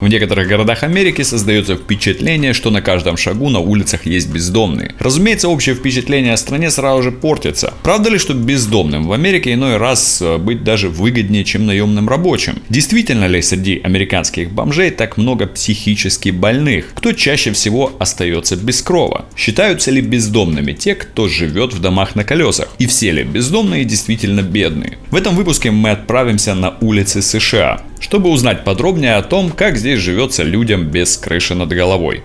В некоторых городах Америки создается впечатление, что на каждом шагу на улицах есть бездомные. Разумеется, общее впечатление о стране сразу же портится. Правда ли, что бездомным в Америке иной раз э, быть даже выгоднее, чем наемным рабочим? Действительно ли среди американских бомжей так много психически больных? Кто чаще всего остается без крова? Считаются ли бездомными те, кто живет в домах на колесах? И все ли бездомные действительно бедные? В этом выпуске мы отправимся на улицы США чтобы узнать подробнее о том, как здесь живется людям без крыши над головой.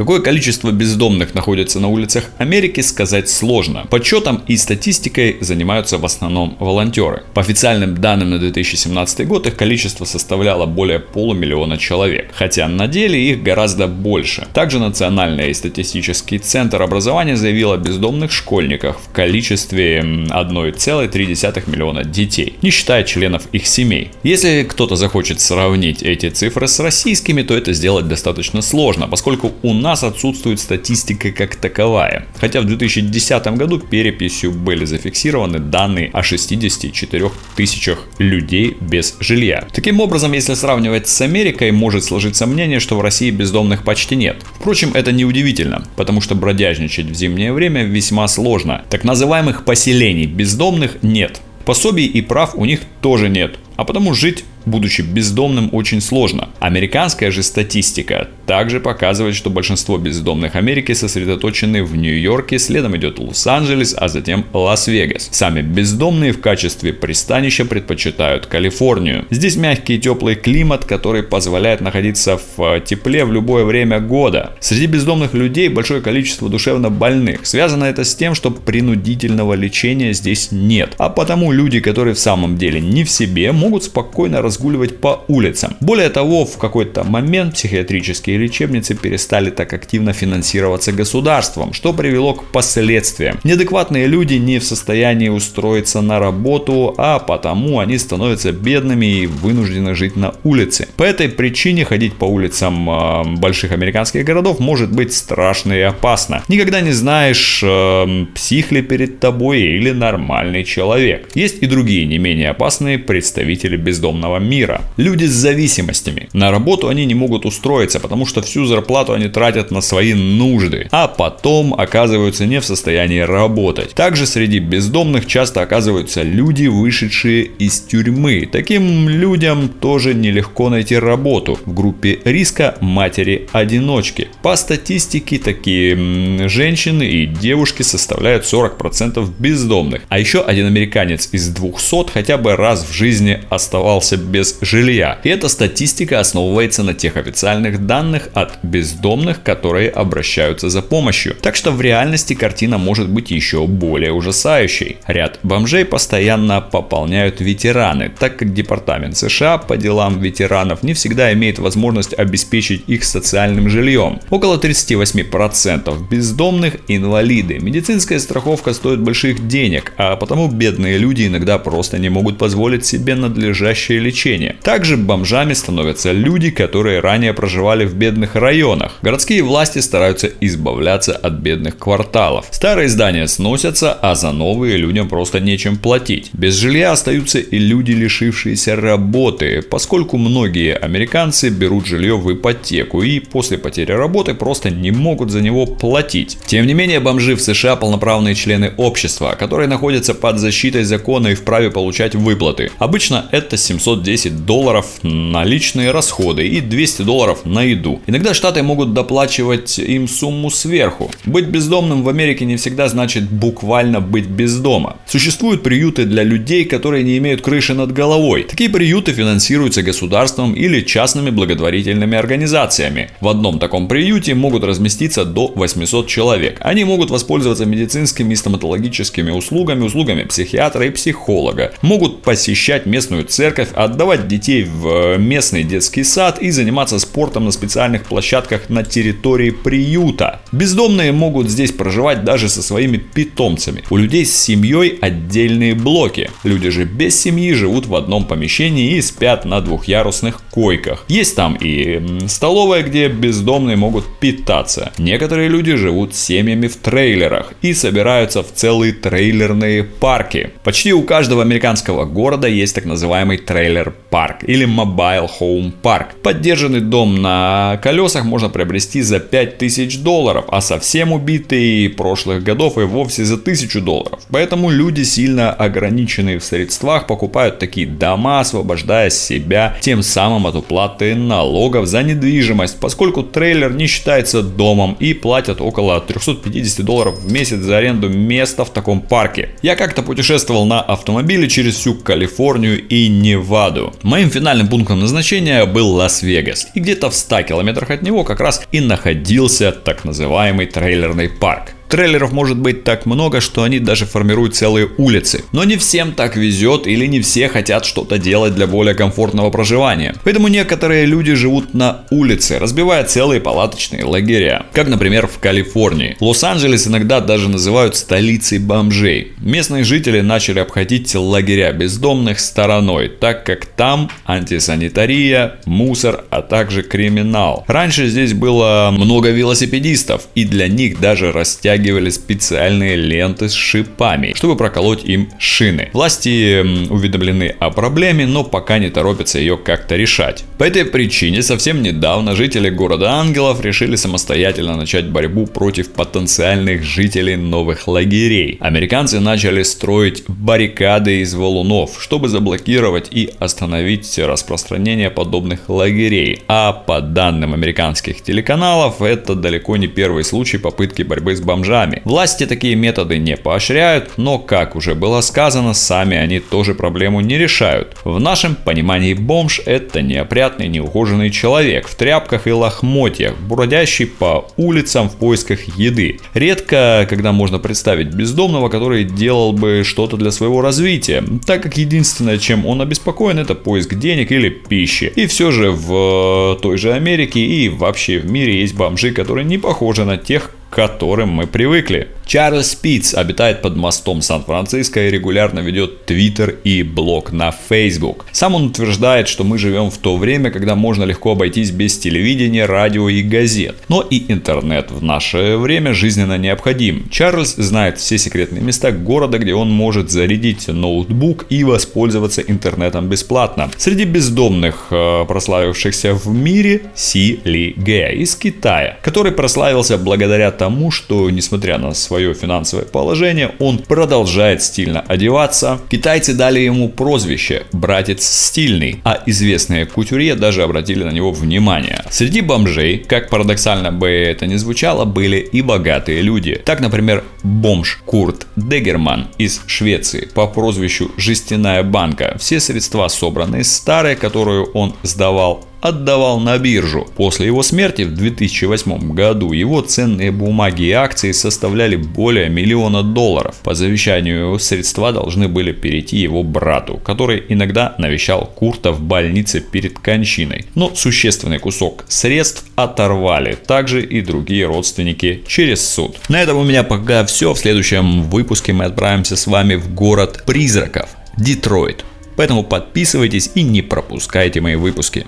Какое количество бездомных находится на улицах Америки, сказать сложно. Подсчетом и статистикой занимаются в основном волонтеры. По официальным данным на 2017 год их количество составляло более полумиллиона человек, хотя на деле их гораздо больше. Также Национальный статистический центр образования заявил о бездомных школьниках в количестве 1,3 миллиона детей, не считая членов их семей. Если кто-то захочет сравнить эти цифры с российскими, то это сделать достаточно сложно, поскольку у нас нас отсутствует статистика как таковая. Хотя в 2010 году переписью были зафиксированы данные о 64 тысячах людей без жилья. Таким образом, если сравнивать с Америкой, может сложиться мнение, что в России бездомных почти нет. Впрочем, это не удивительно, потому что бродяжничать в зимнее время весьма сложно. Так называемых поселений бездомных нет. Пособий и прав у них тоже нет, а потому жить будучи бездомным, очень сложно. Американская же статистика также показывает, что большинство бездомных Америки сосредоточены в Нью-Йорке, следом идет Лос-Анджелес, а затем Лас-Вегас. Сами бездомные в качестве пристанища предпочитают Калифорнию. Здесь мягкий и теплый климат, который позволяет находиться в э, тепле в любое время года. Среди бездомных людей большое количество душевно больных. Связано это с тем, что принудительного лечения здесь нет. А потому люди, которые в самом деле не в себе, могут спокойно разгуливать по улицам. Более того, в какой-то момент психиатрические лечебницы перестали так активно финансироваться государством, что привело к последствиям. Неадекватные люди не в состоянии устроиться на работу, а потому они становятся бедными и вынуждены жить на улице. По этой причине ходить по улицам э, больших американских городов может быть страшно и опасно. Никогда не знаешь, э, псих ли перед тобой или нормальный человек. Есть и другие не менее опасные представители бездомного мира. Люди с зависимостями. На работу они не могут устроиться, потому что всю зарплату они тратят на свои нужды, а потом оказываются не в состоянии работать. Также среди бездомных часто оказываются люди, вышедшие из тюрьмы. Таким людям тоже нелегко найти работу. В группе риска матери-одиночки. По статистике такие женщины и девушки составляют 40% бездомных. А еще один американец из 200 хотя бы раз в жизни оставался без жилья. И эта статистика основывается на тех официальных данных от бездомных, которые обращаются за помощью. Так что в реальности картина может быть еще более ужасающей. Ряд бомжей постоянно пополняют ветераны, так как Департамент США по делам ветеранов не всегда имеет возможность обеспечить их социальным жильем. Около 38% бездомных инвалиды. Медицинская страховка стоит больших денег, а потому бедные люди иногда просто не могут позволить себе надлежащее лечение лечения. Также бомжами становятся люди, которые ранее проживали в бедных районах. Городские власти стараются избавляться от бедных кварталов. Старые здания сносятся, а за новые людям просто нечем платить. Без жилья остаются и люди, лишившиеся работы, поскольку многие американцы берут жилье в ипотеку и после потери работы просто не могут за него платить. Тем не менее, бомжи в США полноправные члены общества, которые находятся под защитой закона и вправе получать выплаты. Обычно это 710 10 долларов на личные расходы и 200 долларов на еду. Иногда штаты могут доплачивать им сумму сверху. Быть бездомным в Америке не всегда значит буквально быть без дома. Существуют приюты для людей, которые не имеют крыши над головой. Такие приюты финансируются государством или частными благотворительными организациями. В одном таком приюте могут разместиться до 800 человек. Они могут воспользоваться медицинскими и стоматологическими услугами, услугами психиатра и психолога. Могут посещать местную церковь, отдать отдавать детей в э, местный детский сад и заниматься спортом на специальных площадках на территории приюта. Бездомные могут здесь проживать даже со своими питомцами. У людей с семьей отдельные блоки. Люди же без семьи живут в одном помещении и спят на двухъярусных койках. Есть там и столовая, где бездомные могут питаться. Некоторые люди живут семьями в трейлерах и собираются в целые трейлерные парки. Почти у каждого американского города есть так называемый трейлер-парк или mobile home парк. Поддержанный дом на колесах можно приобрести за 5000 долларов, а совсем убитый прошлых годов и вовсе за 1000 долларов. Поэтому люди сильно ограниченные в средствах покупают такие дома, освобождая себя тем самым от уплаты налогов за недвижимость, поскольку трейлер не считается домом и платят около 350 долларов в месяц за аренду места в таком парке. Я как-то путешествовал на автомобиле через всю Калифорнию и Неваду. Моим финальным пунктом назначения был Лас-Вегас, и где-то в 100 километрах от него как раз и находился так называемый трейлерный парк. Трейлеров может быть так много, что они даже формируют целые улицы. Но не всем так везет или не все хотят что-то делать для более комфортного проживания. Поэтому некоторые люди живут на улице, разбивая целые палаточные лагеря. Как, например, в Калифорнии. Лос-Анджелес иногда даже называют столицей бомжей. Местные жители начали обходить лагеря бездомных стороной, так как там антисанитария, мусор, а также криминал. Раньше здесь было много велосипедистов, и для них даже растягивали натягивали специальные ленты с шипами, чтобы проколоть им шины. Власти уведомлены о проблеме, но пока не торопятся ее как-то решать. По этой причине совсем недавно жители города Ангелов решили самостоятельно начать борьбу против потенциальных жителей новых лагерей. Американцы начали строить баррикады из валунов, чтобы заблокировать и остановить распространение подобных лагерей. А по данным американских телеканалов, это далеко не первый случай попытки борьбы с бомжами. Власти такие методы не поощряют, но, как уже было сказано, сами они тоже проблему не решают. В нашем понимании бомж это неопрятный, неухоженный человек в тряпках и лохмотьях, бродящий по улицам в поисках еды. Редко, когда можно представить бездомного, который делал бы что-то для своего развития, так как единственное, чем он обеспокоен, это поиск денег или пищи. И все же в той же Америке и вообще в мире есть бомжи, которые не похожи на тех, к которым мы привыкли. Чарльз Питц обитает под мостом Сан-Франциско и регулярно ведет твиттер и блог на Facebook. Сам он утверждает, что мы живем в то время, когда можно легко обойтись без телевидения, радио и газет. Но и интернет в наше время жизненно необходим. Чарльз знает все секретные места города, где он может зарядить ноутбук и воспользоваться интернетом бесплатно. Среди бездомных, э, прославившихся в мире, Си Ли Гэ из Китая, который прославился благодаря тому, что, несмотря на свою свое финансовое положение, он продолжает стильно одеваться. Китайцы дали ему прозвище «братец стильный», а известные кутюрье даже обратили на него внимание. Среди бомжей, как парадоксально бы это ни звучало, были и богатые люди. Так, например, бомж Курт Дегерман из Швеции по прозвищу «Жестяная банка». Все средства собраны старые, которую он сдавал отдавал на биржу. После его смерти в 2008 году его ценные бумаги и акции составляли более миллиона долларов. По завещанию средства должны были перейти его брату, который иногда навещал Курта в больнице перед кончиной. Но существенный кусок средств оторвали, также и другие родственники через суд. На этом у меня пока все. В следующем выпуске мы отправимся с вами в город призраков, Детройт. Поэтому подписывайтесь и не пропускайте мои выпуски.